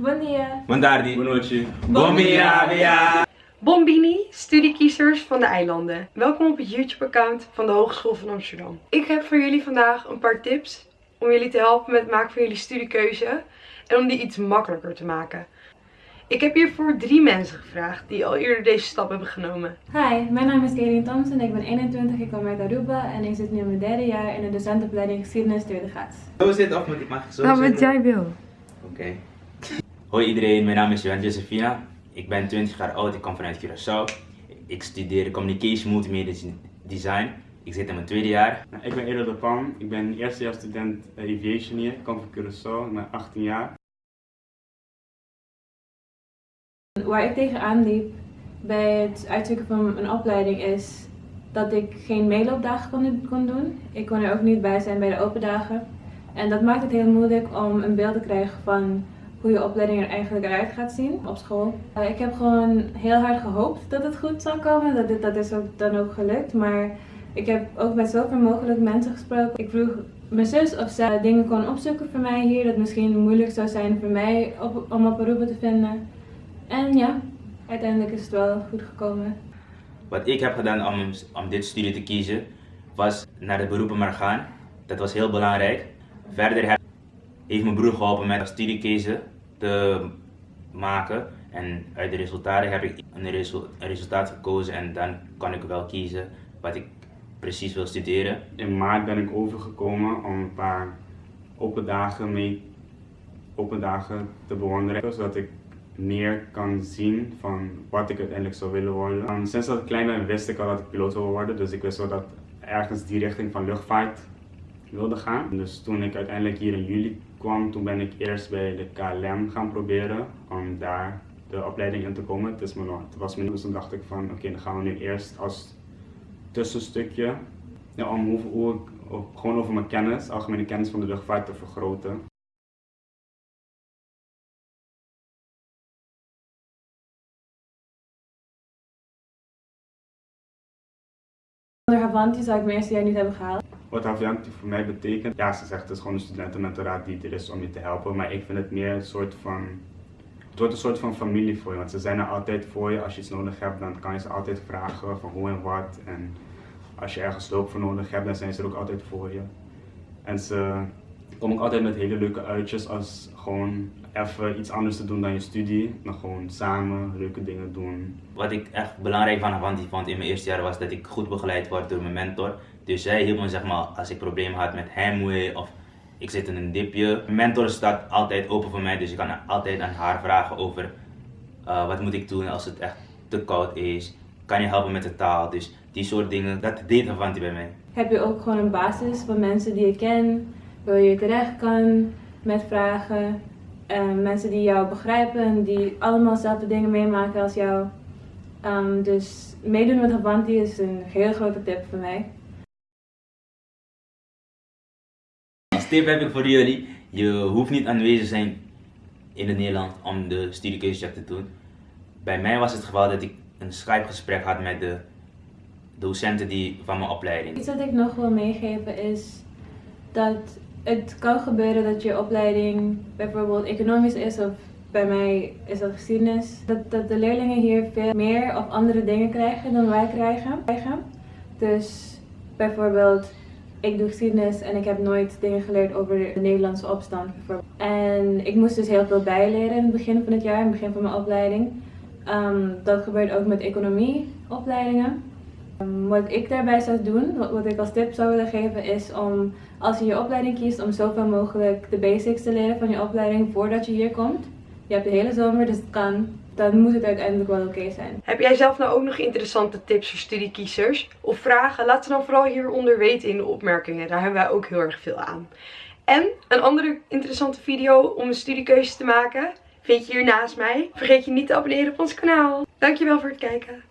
Bom dia. Buon tardi. Buonanotte. Buon via, via. Bombini, studiekiezers van de eilanden. Welkom op het YouTube-account van de Hogeschool van Amsterdam. Ik heb voor jullie vandaag een paar tips om jullie te helpen met het maken van jullie studiekeuze en om die iets makkelijker te maken. Ik heb hiervoor drie mensen gevraagd die al eerder deze stap hebben genomen. Hi, mijn naam is Karin Thompson, ik ben 21, ik kom uit Aruba en ik zit nu in mijn derde jaar in de docentenopleiding geschiedenis tweede graad. Zo zit of moet ik mag zo Nou, wat jij wil. Oké. Hoi iedereen, mijn naam is Johan Josefina. Ik ben 20 jaar oud, ik kom vanuit Curaçao. Ik studeer Communication Multimedia Design. Ik zit in mijn tweede jaar. Nou, ik ben Edo de Pan. Ik ben eerstejaarsstudent uh, Aviation hier. Ik kom van Curaçao. Ik ben 18 jaar. Waar ik tegenaan liep bij het uitzoeken van een opleiding is dat ik geen meeloopdagen kon, kon doen. Ik kon er ook niet bij zijn bij de open dagen. En dat maakt het heel moeilijk om een beeld te krijgen van hoe je opleiding er eigenlijk eruit gaat zien op school. Uh, ik heb gewoon heel hard gehoopt dat het goed zou komen. Dat, dit, dat is ook dan ook gelukt. Maar ik heb ook met zoveel mogelijk mensen gesproken. Ik vroeg mijn zus of zij dingen kon opzoeken voor mij hier. Dat misschien moeilijk zou zijn voor mij om op beroepen te vinden. En ja, uiteindelijk is het wel goed gekomen. Wat ik heb gedaan om, om dit studie te kiezen, was naar de beroepen maar gaan. Dat was heel belangrijk. Verder heb, heeft mijn broer geholpen met studiekeuze te maken. En uit de resultaten heb ik een, resu een resultaat gekozen en dan kan ik wel kiezen wat ik precies wil studeren. In maart ben ik overgekomen om een paar open dagen mee open dagen te bewonderen, zodat ik meer kan zien van wat ik uiteindelijk zou willen worden. Um, sinds dat ik klein ben wist ik al dat ik piloot wil worden, dus ik wist wel dat ergens die richting van luchtvaart wilde gaan. Dus toen ik uiteindelijk hier in juli kwam, toen ben ik eerst bij de KLM gaan proberen om daar de opleiding in te komen. Het, is me nog, het was me dus toen dacht ik van oké, dan gaan we nu eerst als tussenstukje ja, om hoe, ik, gewoon over mijn kennis, algemene kennis van de luchtvaart te vergroten. Zonder Havanti zou ik eerste jaar niet hebben gehaald. Wat Havanti voor mij betekent, ja ze zegt het is gewoon een studentenmentoraat die er is om je te helpen, maar ik vind het meer een soort van, het wordt een soort van familie voor je, want ze zijn er altijd voor je. Als je iets nodig hebt, dan kan je ze altijd vragen van hoe en wat en als je ergens hulp voor nodig hebt, dan zijn ze er ook altijd voor je. En ze komen ook altijd met hele leuke uitjes als gewoon even iets anders te doen dan je studie. Maar gewoon samen leuke dingen doen. Wat ik echt belangrijk van Avanti vond in mijn eerste jaar was dat ik goed begeleid word door mijn mentor. Dus zij hielp me zeg maar als ik problemen had met heimwee of ik zit in een dipje. Mijn mentor staat altijd open voor mij, dus ik kan altijd aan haar vragen over uh, wat moet ik doen als het echt te koud is. Kan je helpen met de taal? Dus die soort dingen, dat deed Avanti bij mij. Heb je ook gewoon een basis van mensen die je kent, waar je terecht kan met vragen. Uh, mensen die jou begrijpen, die allemaal dezelfde dingen meemaken als jou. Um, dus meedoen met Avanti is een heel grote tip voor mij. Als tip heb ik voor jullie, je hoeft niet aanwezig zijn in het Nederland om de studiekeuzecheck te doen. Bij mij was het geval dat ik een Skype gesprek had met de docenten die, van mijn opleiding. Iets wat ik nog wil meegeven is dat het kan gebeuren dat je opleiding bijvoorbeeld economisch is of bij mij is dat geschiedenis. Dat, dat de leerlingen hier veel meer of andere dingen krijgen dan wij krijgen. Dus bijvoorbeeld ik doe geschiedenis en ik heb nooit dingen geleerd over de Nederlandse opstand. En ik moest dus heel veel bijleren in het begin van het jaar, in het begin van mijn opleiding. Um, dat gebeurt ook met economieopleidingen. Wat ik daarbij zou doen, wat, ik als tip zou willen geven, is om als je je opleiding kiest om zoveel mogelijk de basics te leren van je opleiding voordat je hier komt. Je hebt de hele zomer, dus het kan. Dan moet het uiteindelijk wel oké zijn. Heb jij zelf nou ook nog interessante tips voor studiekiezers? Of vragen? Laat ze dan vooral hieronder weten in de opmerkingen. Daar hebben wij ook heel erg veel aan. En een andere interessante video om een studiekeuze te maken vind je hier naast mij. Vergeet je niet te abonneren op ons kanaal. Dankjewel voor het kijken.